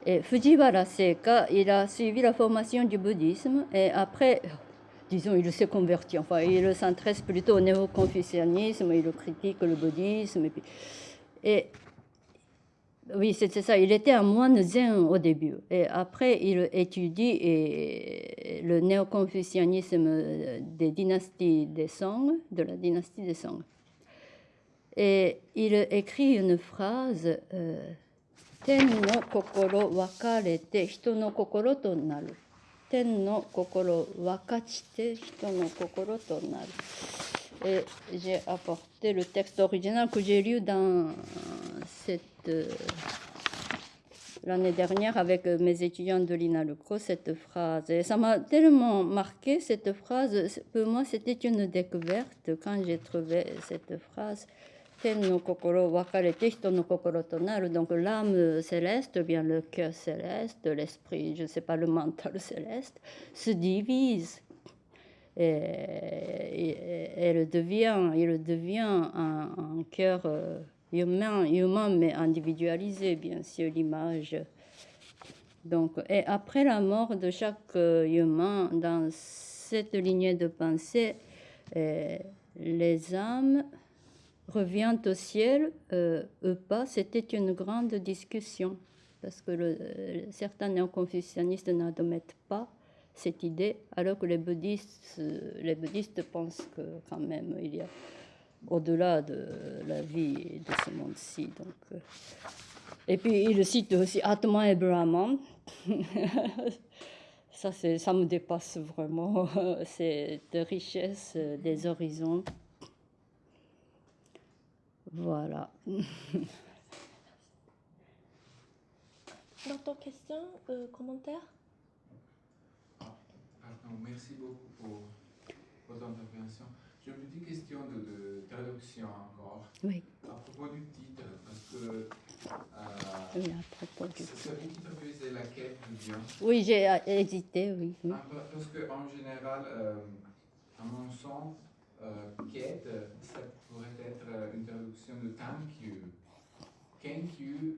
Et Fujiwara Seika, il a suivi la formation du bouddhisme et après, disons, il s'est converti. Enfin, il s'intéresse plutôt au néo-confucianisme, il critique le bouddhisme. Et oui, c'est ça. Il était un moine zen au début. Et après, il étudie et le néoconfucianisme des dynasties des Song, de la dynastie des Song. Et il écrit une phrase euh, Ten no kokoro wakarete hito no kokoro to naru. Ten no kokoro wakachite hito no kokoro to naru. Et j'ai apporté le texte original que j'ai lu dans l'année dernière avec mes étudiants de l'INALUCO, cette phrase. Et ça m'a tellement marqué, cette phrase. Pour moi, c'était une découverte quand j'ai trouvé cette phrase donc l'âme céleste, bien le cœur céleste, l'esprit, je ne sais pas, le mental céleste, se divise. Et, elle devient, il devient un, cœur euh, humain, humain, mais individualisé, bien sûr, l'image. Donc, et après la mort de chaque euh, humain, dans cette lignée de pensée, euh, les âmes revient au ciel euh, ou pas, c'était une grande discussion parce que euh, certains néo-confucianistes n'admettent pas cette idée, alors que les bouddhistes, les bouddhistes pensent que quand même il y a au-delà de la vie de ce monde-ci. Donc, euh. et puis il cite aussi Atman et Brahman. ça, ça me dépasse vraiment, cette richesse des horizons. Voilà. D'autres questions, euh, commentaires ah, Merci beaucoup pour votre intervention. J'ai une petite question de, traduction encore. Oui. À propos du titre, parce que. Euh, oui, à propos du titre. C'est vous qui traduisez la quête du bien Oui, j'ai euh, hésité, oui. parce qu'en général, euh, à mon sens, quête, ça pourrait être euh, une traduction de thank you. Thank you,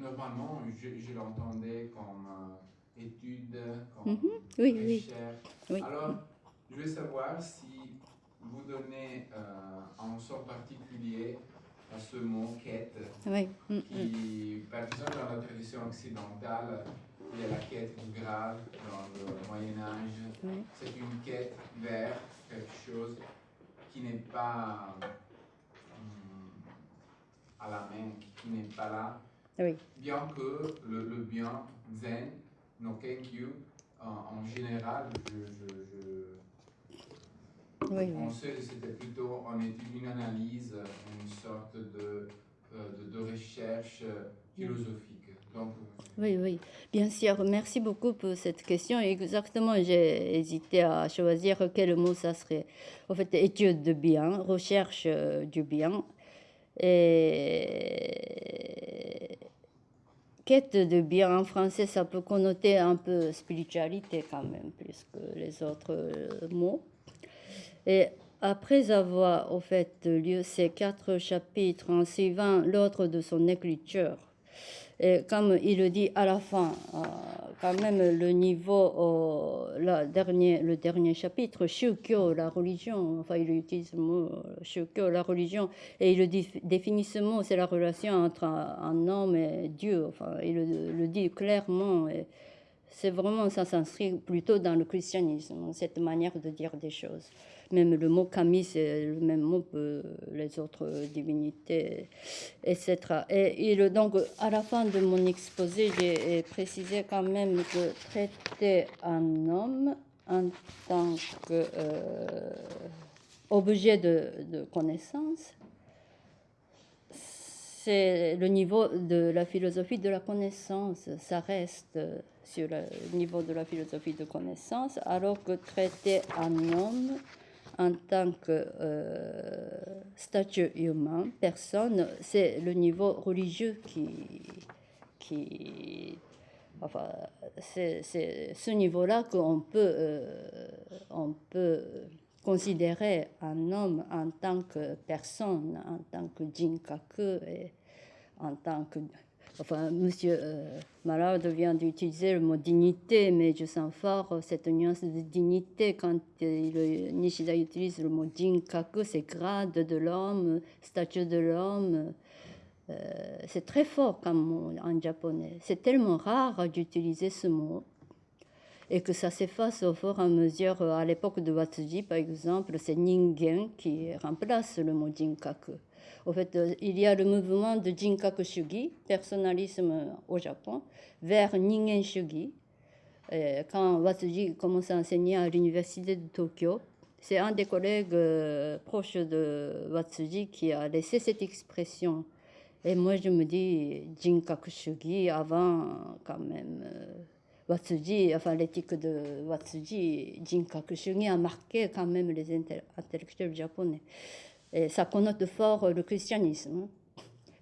normalement, je, je l'entendais comme euh, étude, comme mhm. oui, recherche. Oui. Alors, je veux savoir si vous donnez euh, un sort particulier à ce mot quête, oui. Mm, qui, mm. par exemple, dans la tradition occidentale, il y a la quête du Graal dans le Moyen Âge. C'est une quête vers quelque chose qui n'est pas hum, à la main, qui n'est pas là. Oui. Bien que le, le bien zen, no kenkyu, en, en général, je, je, je oui, que c'était plutôt en une analyse, une sorte de, euh, de, de recherche philosophique. Donc, oui, oui, bien sûr. Merci beaucoup pour cette question. Exactement, j'ai hésité à choisir quel mot ça serait. En fait, étude de bien, recherche euh, du bien. Et quête de bien en français, ça peut connoter un peu spiritualité quand même, plus que les autres euh, mots. Et après avoir au fait lu ces quatre chapitres en suivant l'ordre de son écriture, et comme il le dit à la fin, euh, quand même le niveau, euh, dernier, le dernier chapitre, Shukyo, la religion, enfin il utilise le mot Shukyo, la religion, et il définit ce mot, c'est la relation entre un, homme et Dieu, enfin il le, dit clairement. C'est vraiment, ça s'inscrit plutôt dans le christianisme, cette manière de dire des choses. Même le mot kami, c'est le même mot que les autres divinités, etc. Et il, donc, à la fin de mon exposé, j'ai précisé quand même que traiter un homme en tant qu'objet euh, de connaissance, c'est le niveau de la philosophie de la connaissance. Ça reste sur le niveau de la philosophie de connaissance, alors que traiter un homme en tant que euh, statut humain, personne, c'est le niveau religieux qui, qui enfin, c'est ce niveau-là qu'on peut, euh, peut considérer un homme en tant que personne, en tant que jinkaku, et en tant que Enfin, Monsieur euh, Malard vient d'utiliser le mot dignité, mais je sens fort cette nuance de dignité quand euh, Nishida utilise le mot jinkaku, c'est grade de l'homme, statut de l'homme. Euh, c'est très fort comme mot en japonais. C'est tellement rare d'utiliser ce mot et que ça s'efface au fur et à mesure. À l'époque de Watsuji, par exemple, c'est ningen qui remplace le mot jinkaku. En fait, euh, il y a le mouvement de Jinkaku Shugi, personnalisme au Japon, vers Ningen Shugi. quand Watsuji commence à enseigner à l'université de Tokyo, c'est un des collègues euh, proches de Watsuji qui a laissé cette expression. Et moi, je me dis Jinkaku Shugi avant, quand même. Euh, Watsuji, enfin l'éthique de Watsuji, Jinkaku Shugi a marqué quand même les intellectuels japonais. Et ça connote fort le christianisme.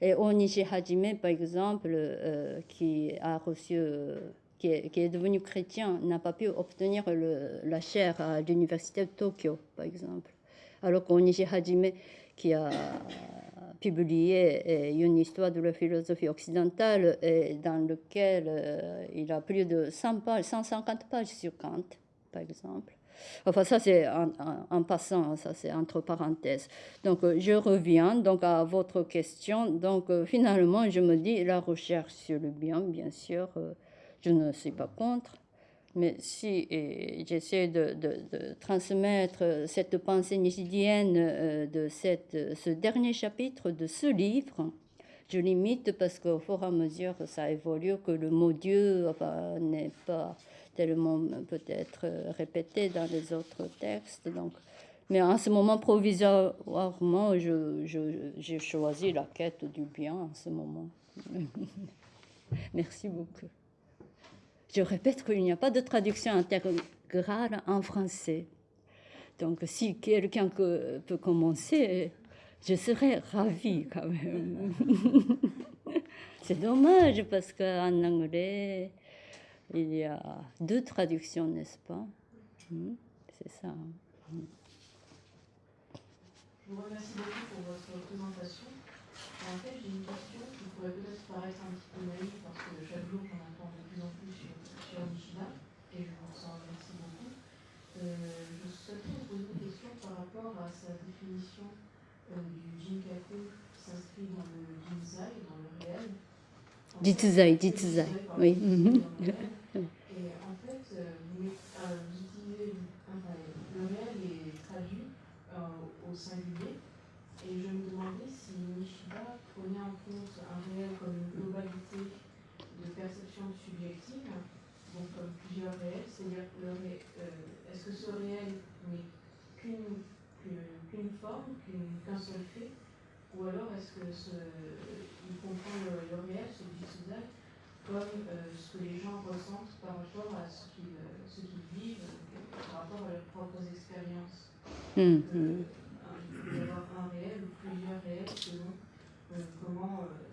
Et Onishi Hajime, par exemple, euh, qui a reçu, euh, qui, est, devenu chrétien, n'a pas pu obtenir la chaire à l'université de Tokyo, par exemple. Alors qu'Onishi Hajime, qui a publié euh, une histoire de la philosophie occidentale, et dans lequel il a plus de 100 pages, 150 pages sur Kant, par exemple. Enfin, ça, c'est en, passant, ça, c'est entre parenthèses. Donc, euh, je reviens donc à votre question. Donc, euh, finalement, je me dis, la recherche sur le bien, bien sûr, euh, je ne suis pas contre. Mais si j'essaie de, de, transmettre cette pensée nisidienne de cette, ce dernier chapitre de ce livre, je limite parce qu'au fur et à mesure ça évolue, que le mot Dieu n'est pas tellement peut-être euh, répété dans les autres textes. Donc. Mais en ce moment, provisoirement, j'ai je, choisi la quête du bien en ce moment. Merci beaucoup. Je répète qu'il n'y a pas de traduction intégrale en français. Donc, si quelqu'un peut commencer, je serais ravie quand même. C'est dommage parce qu'en anglais, il y a deux traductions, n'est-ce pas? Hmm, C'est ça. Hmm. Je vous remercie beaucoup pour votre présentation. En fait, j'ai une question qui pourrait peut-être paraître un petit peu naïve parce que chaque jour, on entend de plus en plus sur, sur Nishida et je vous en remercie beaucoup. Euh, je souhaiterais vous poser une question par rapport à sa définition euh, du Jinkaku qui s'inscrit dans le Jinzai, dans le réel. Jitsuzai, Jitsuzai, oui. Euh, euh, euh, singulier. Et je me demandais si Nishida prenait en compte un réel comme une globalité de perception subjective, donc comme plusieurs réels, c'est-à-dire est-ce que ce réel n'est qu'une forme, qu'un seul fait, ou alors est-ce que ce, il comprend le, le réel, ce Jitsuzai, comme euh, ce que les gens ressentent par rapport à ce qu'ils qu vivent, euh, par rapport à leurs propres expériences. Mmh, euh, il peut y avoir un réel ou plusieurs réels selon euh, comment euh,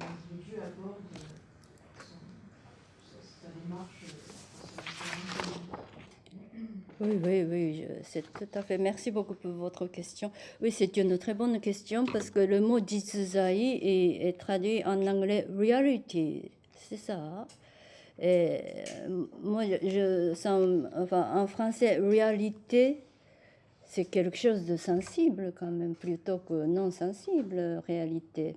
l'individu aborde son, sa, sa démarche. Oui, oui, oui, c'est tout à fait. Merci beaucoup pour votre question. Oui, c'est une très bonne question parce que le mot jitsuzai est, est traduit en anglais reality c'est ça. Et moi, je sens, enfin, en français, réalité, c'est quelque chose de sensible quand même, plutôt que non sensible, réalité.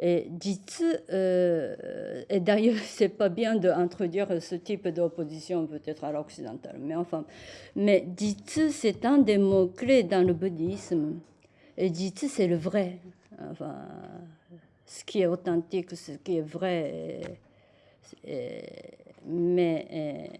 Et jitsu, euh, et d'ailleurs, c'est pas bien d'introduire ce type d'opposition peut-être à l'occidental, mais enfin, mais jitsu, c'est un des mots-clés dans le bouddhisme. Et jitsu, c'est le vrai. Enfin, ce qui est authentique, ce qui est vrai. mais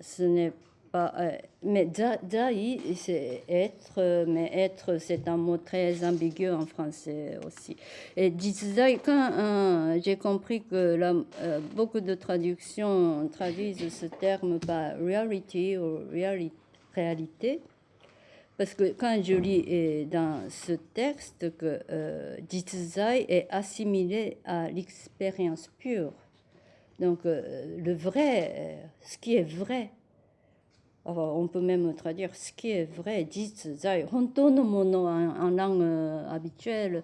ce n'est pas. Euh, mais Zai, c'est être, mais être, c'est un mot très ambigu en français aussi. Et Jitsuzai, quand euh, j'ai compris que euh, beaucoup de traductions traduisent ce terme par reality ou réalité, parce que quand je lis dans ce texte que euh, est assimilé à l'expérience pure, donc le vrai, ce qui est vrai, on peut même traduire ce qui est vrai, jitsuzai, honto no mono en, langue euh, habituelle,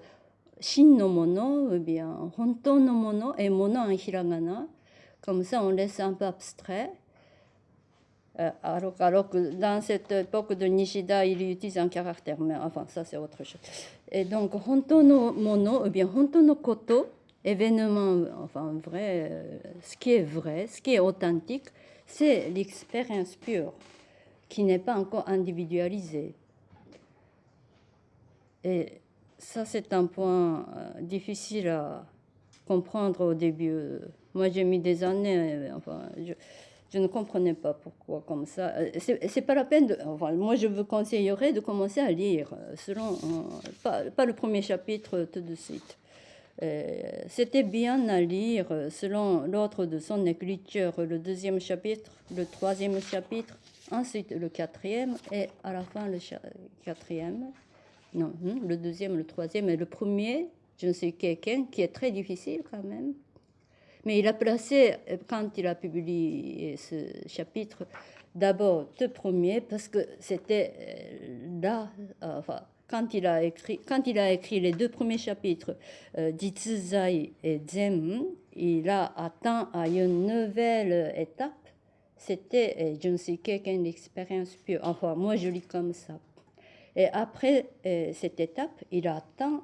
shin no mono, ou bien honto no mono et mono en hiragana. Comme ça, on laisse un peu abstrait. Euh, alors, alors, que dans cette époque de Nishida, il utilise un caractère, mais enfin, ça c'est autre chose. Et donc, honto no mono, ou bien honto no koto, événement, enfin vrai, euh, ce qui est vrai, ce qui est authentique, c'est l'expérience pure qui n'est pas encore individualisée. Et ça, c'est un point euh, difficile à comprendre au début. Moi, j'ai mis des années, euh, enfin, je, ne comprenais pas pourquoi comme ça. Euh, c'est pas la peine de. Enfin, moi, je vous conseillerais de commencer à lire, selon. Pas le premier chapitre tout de suite. C'était bien à lire selon l'ordre de son écriture, le deuxième chapitre, le troisième chapitre, ensuite le quatrième et à la fin le quatrième. Non, hmm, le deuxième, le troisième et le premier, je ne sais quelqu'un qui est très difficile quand même. Mais il a placé, quand il a publié ce chapitre, d'abord deux premiers parce que c'était euh, là, enfin, quand il a écrit, quand il a écrit les deux premiers chapitres, euh, Jitsuzai et Zen, il a atteint à une nouvelle étape. C'était, euh, je ne sais quelqu'un d'expérience pure. Enfin, moi, je lis comme ça. Et après euh, cette étape, il a atteint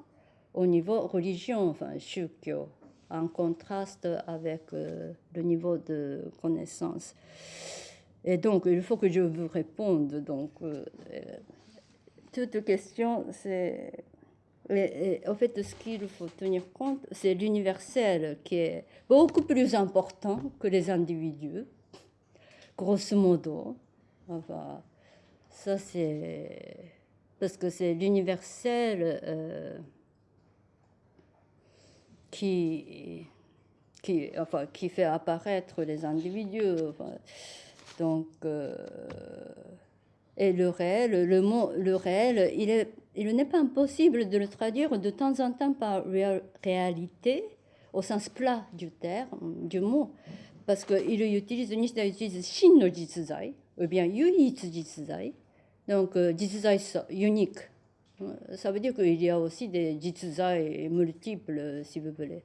au niveau religion, enfin, shukyo, en contraste avec euh, le niveau de connaissance. Et donc, il faut que je vous réponde. Donc, toute question, c'est. En fait, ce qu'il faut tenir compte, c'est l'universel qui est beaucoup plus important que les individus, grosso modo. Enfin, ça, c'est. Parce que c'est l'universel euh, qui, qui, enfin, qui fait apparaître les individus. donc. Euh, et le réel, le mot le réel, il est il n'est pas impossible de le traduire de temps en temps par réalité au sens plat du terme, du mot, parce qu'il utilise, Nishida utilise shin no jitsuzai, ou bien yuitsu jitsuzai, donc euh, jitsuzai unique. Ça veut dire qu'il y a aussi des jitsuzai multiples, si vous voulez.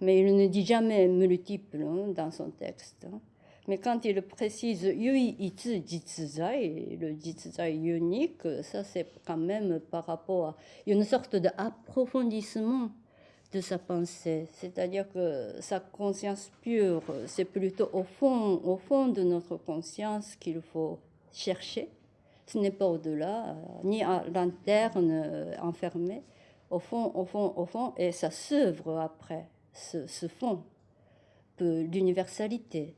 Mais il ne dit jamais multiples hein, dans son texte. Hein. Mais quand il précise Yui Itsu Jitsuzai, le Jitsuzai unique, ça c'est quand même par rapport à une sorte d'approfondissement de sa pensée. C'est-à-dire que sa conscience pure, c'est plutôt au fond, au fond de notre conscience qu'il faut chercher. Ce n'est pas au-delà, ni à l'interne enfermé. Au fond, au fond, au fond, et ça s'œuvre après, ce, fond l'universalité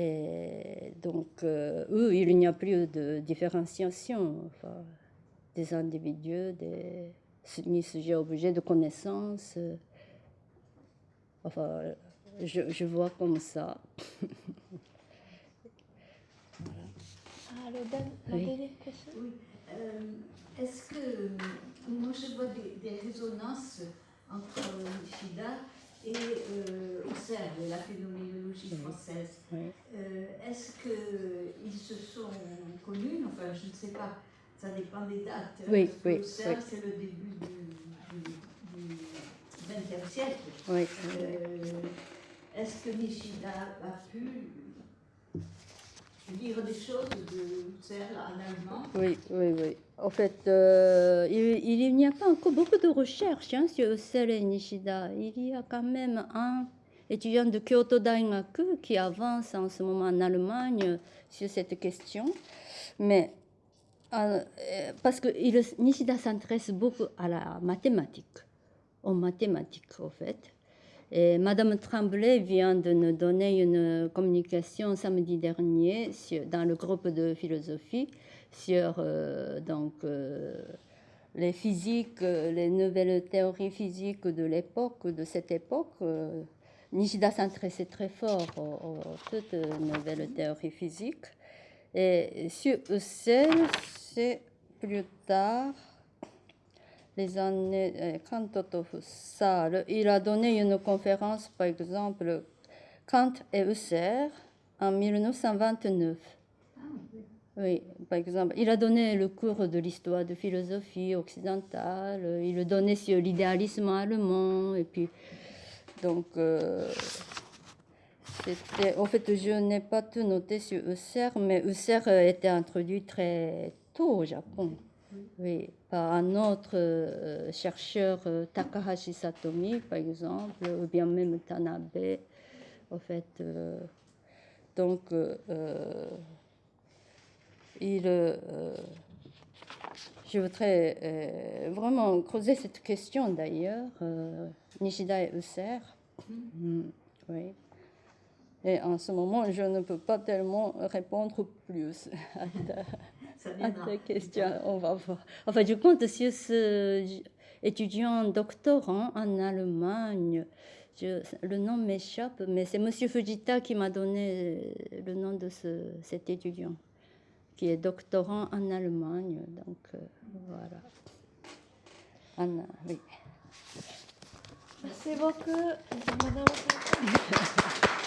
et donc, euh, eux, il n'y a plus de différenciation enfin, des individus, des, ni sujet-objet de connaissance. Enfin, je, je vois comme ça. Ah, le la oui. question Oui. Euh, Est-ce que moi je vois des, des résonances entre Shida et euh, Husserl, la phénoménologie française. Euh, Est-ce qu'ils se sont connus? Enfin, je ne sais pas, ça dépend des dates. Oui, oui. Husserl, c'est le début du XXe siècle. Oui. Euh, Est-ce que Nishida a pu Oui, oui, oui. En fait, euh, il, n'y a pas encore beaucoup de recherches hein, sur Husserl et Nishida. Il y a quand même un étudiant de Kyoto Daigaku qui avance en ce moment en Allemagne sur cette question. Mais euh, parce que Nishida s'intéresse beaucoup à la mathématique, aux mathématiques, en fait. Madame Tremblay vient de nous donner une communication samedi dernier dans le groupe de philosophie sur euh, donc, euh, les physiques, les nouvelles théories physiques de l'époque, de cette époque. Nishida s'intéressait très fort aux, toutes nouvelles théories physiques. Et sur Husserl, c'est plus tard les années euh, Kant Husserl, il a donné une conférence, par exemple, Kant et Husserl, en 1929. Oui, par exemple, il a donné le cours de l'histoire de philosophie occidentale, il le donnait sur l'idéalisme allemand, et puis, donc, euh, c'était, en fait, je n'ai pas tout noté sur Husserl, mais Husserl était introduit très tôt au Japon. Oui, par un autre euh, chercheur, euh, Takahashi Satomi, par exemple, ou bien même Tanabe, en fait. Euh, donc, il, je voudrais vraiment creuser cette question d'ailleurs, Nishida et Husserl. Mm, oui. Et en ce moment, je ne peux pas tellement répondre plus à ta question, on va voir. Enfin, je compte sur ce étudiant doctorant en Allemagne. Je, le nom m'échappe, mais c'est M. Fujita qui m'a donné le nom de ce, cet étudiant, qui est doctorant en Allemagne. Donc, euh, voilà. Anna, oui. Merci beaucoup, Madame.